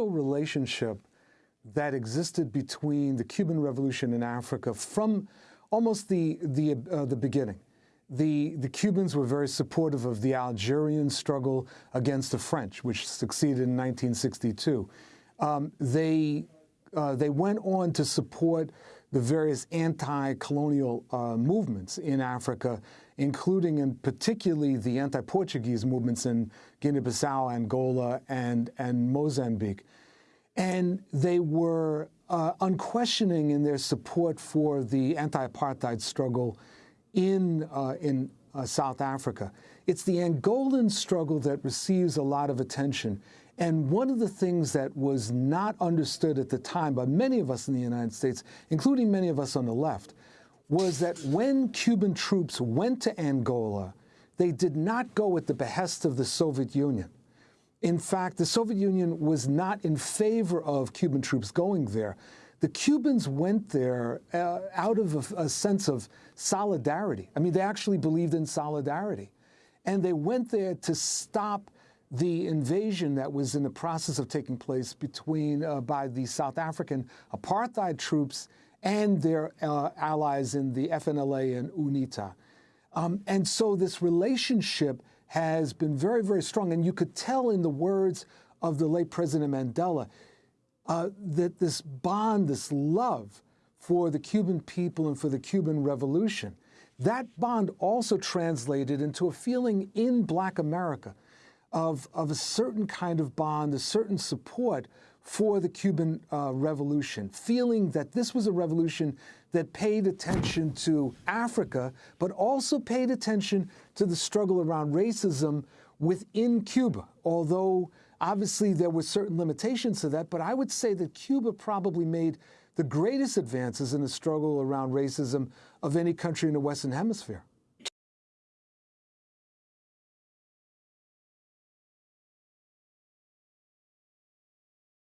relationship that existed between the Cuban Revolution in Africa from almost the, the, uh, the beginning. The, the Cubans were very supportive of the Algerian struggle against the French, which succeeded in 1962. Um, they, uh, they went on to support the various anti-colonial uh, movements in Africa, including and particularly the anti-Portuguese movements in Guinea-Bissau, Angola, and, and Mozambique. And they were uh, unquestioning in their support for the anti-apartheid struggle in, uh, in uh, South Africa. It's the Angolan struggle that receives a lot of attention. And one of the things that was not understood at the time by many of us in the United States, including many of us on the left, was that when Cuban troops went to Angola, they did not go at the behest of the Soviet Union. In fact, the Soviet Union was not in favor of Cuban troops going there. The Cubans went there uh, out of a, a, sense of solidarity. I mean, they actually believed in solidarity. And they went there to stop the invasion that was in the process of taking place between uh, by the South African apartheid troops and their uh, allies in the FNLA and UNITA. Um, and so this relationship has been very, very strong. And you could tell in the words of the late President Mandela uh, that this bond, this love for the Cuban people and for the Cuban Revolution, that bond also translated into a feeling in Black America of, of a certain kind of bond, a certain support for the Cuban uh, Revolution, feeling that this was a revolution that paid attention to Africa, but also paid attention to the struggle around racism within Cuba, although obviously there were certain limitations to that, but I would say that Cuba probably made the greatest advances in the struggle around racism of any country in the Western Hemisphere.